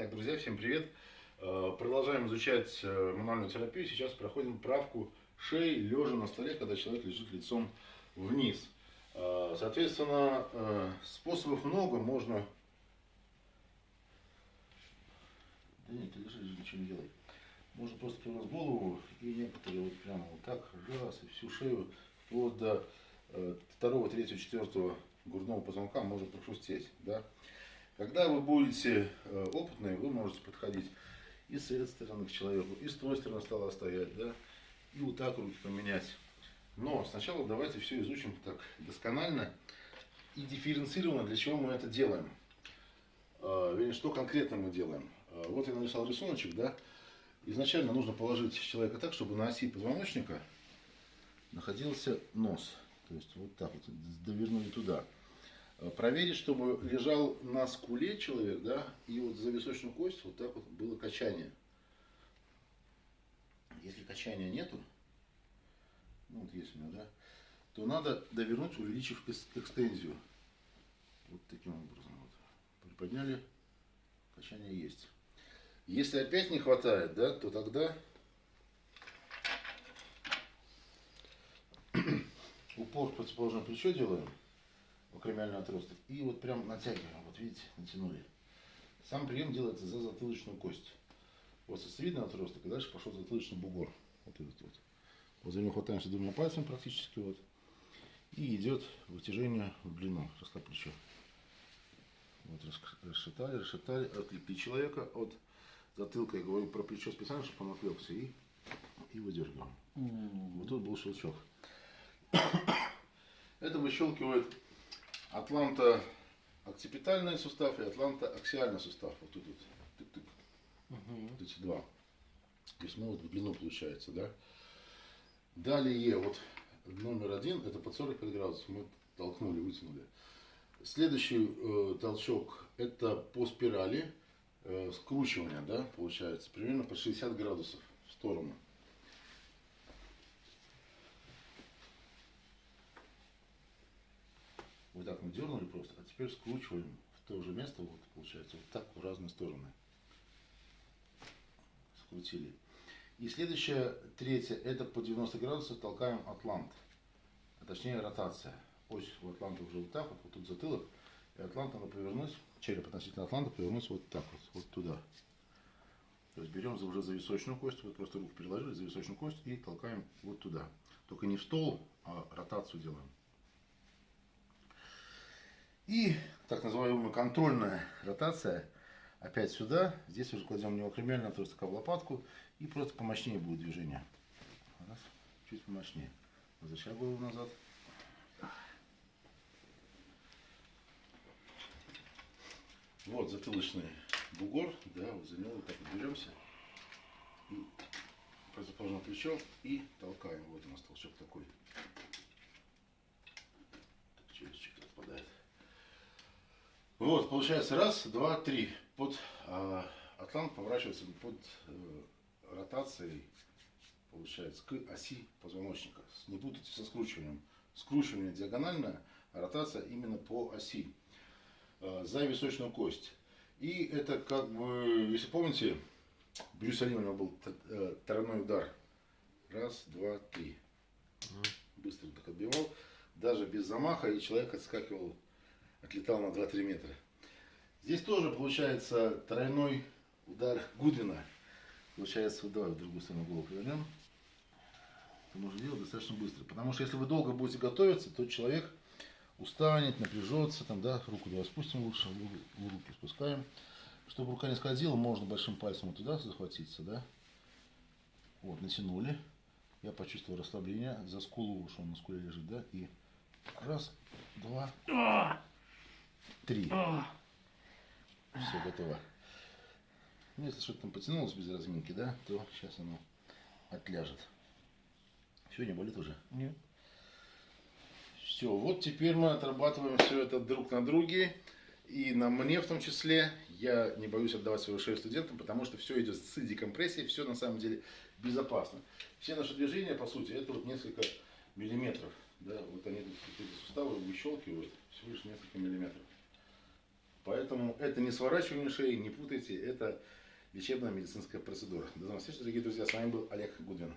Итак, друзья, всем привет! Э, Продолжаем изучать э, мануальную терапию. Сейчас проходим правку шеи, лежа на столе, когда человек лежит лицом вниз. Э, Соответственно, способов много, можно... Да нет, ты лежи, ничего не делай. Можно просто прямо голову и некоторые вот прямо вот так, раз, и всю шею, вплоть до второго, третьего, четвертого грудного позвонка можно прохрустеть, да. Когда вы будете э, опытные, вы можете подходить и с этой стороны к человеку, и с той стороны стола стоять, да, и вот так руки поменять. Но сначала давайте все изучим так досконально и дифференцированно, для чего мы это делаем. Э, вернее, что конкретно мы делаем. Э, вот я нарисовал рисуночек, да. Изначально нужно положить человека так, чтобы на оси позвоночника находился нос. То есть вот так вот, довернули туда. Э, Проверить, чтобы лежал на скуле человек, да, и вот за височную кость вот так вот было качание. Если качания нету, ну вот есть у меня, да, то надо довернуть, увеличив экстензию. Вот таким образом. Вот. Приподняли, качание есть. Если опять не хватает, да, то тогда упор в противоположное плечо делаем, акромиальный отросток, и вот прям натягиваем, вот видите, натянули. Сам прием делается за затылочную кость. Вот сосцевидный отросток, и дальше пошел затылочный бугор. Вот этот вот. Вот за него хватаемся двумя пальцами практически вот. И идет вытяжение в длину, растопь плечо. Вот рас- расшатали, расшатали, отлепли человека от затылка. Я говорю про плечо специально, чтобы он отвлекся. И, и выдергиваем. Вот тут был щелчок. Это выщелкивает атланта окципитальный сустав и атланта аксиальный сустав. Вот тут вот. Тык-тык. Вот эти два. Весьма вот в длину получается, да. Далее, вот номер один, это под 45 градусов. Мы толкнули, вытянули. Следующий э, толчок, это по спирали э, скручивания, да, получается, примерно по 60 градусов в сторону. Так мы дернули просто, а теперь скручиваем в то же место, вот получается, вот так в разные стороны. Скрутили. И следующее, третье, это по 90 градусов толкаем атлант. А точнее ротация. Ось у атланта уже вот так вот, вот тут затылок. И атлант надо повернуть, череп относительно атланта повернуть вот так вот, вот туда. То есть берем уже за височную кость, вот просто руку переложили за височную кость и толкаем вот туда. Только не в стол, а ротацию делаем. И так называемая контрольная ротация. Опять сюда. Здесь уже кладем не отросток, а в лопатку. И просто помощнее будет движение. Раз. Чуть помощнее. Возвращай голову назад. Вот затылочный бугор. Да, вот за него вот так вот беремся. И противоположное плечо. И толкаем. Вот у нас толчок такой. Так, челюсточек отпадает. Вот, получается, раз, два, три. Под а, атлант поворачивается под э, ротацией, получается, к оси позвоночника. Не путайте со скручиванием. Скручивание диагональное, а ротация именно по оси. э, за височную кость. И это как бы, если помните, Брюс Ли у него был э, тройной удар. Раз, два, три. Быстро так отбивал. Даже без замаха, и человек отскакивал отлетал на 2-3 метра. Здесь тоже получается тройной удар Гудвина. Получается, вот давай в другую сторону голову повернем. Это можно делать достаточно быстро. Потому что если вы долго будете готовиться, то человек устанет, напряжется. Там, да, руку давай спустим лучше, лу- руки спускаем. Чтобы рука не скользила, можно большим пальцем вот туда захватиться, да. Вот, натянули. Я почувствовал расслабление. За скулу, он на скуле лежит, да. И раз, два, Три. Все, готово. Ну, если что-то там потянулось без разминки, да, то сейчас оно отляжет. Все, не болит уже? Нет. Все, вот теперь мы отрабатываем все это друг на друге. И на мне в том числе. Я не боюсь отдавать свою шею студентам, потому что все идет с декомпрессией, все на самом деле безопасно. Все наши движения, по сути, это вот несколько миллиметров. Да, вот они тут эти суставы выщелкивают всего лишь несколько миллиметров. Поэтому это не сворачивание шеи, не путайте, это лечебно-медицинская процедура. До новых встреч, дорогие друзья. С вами был Олег Гудвин.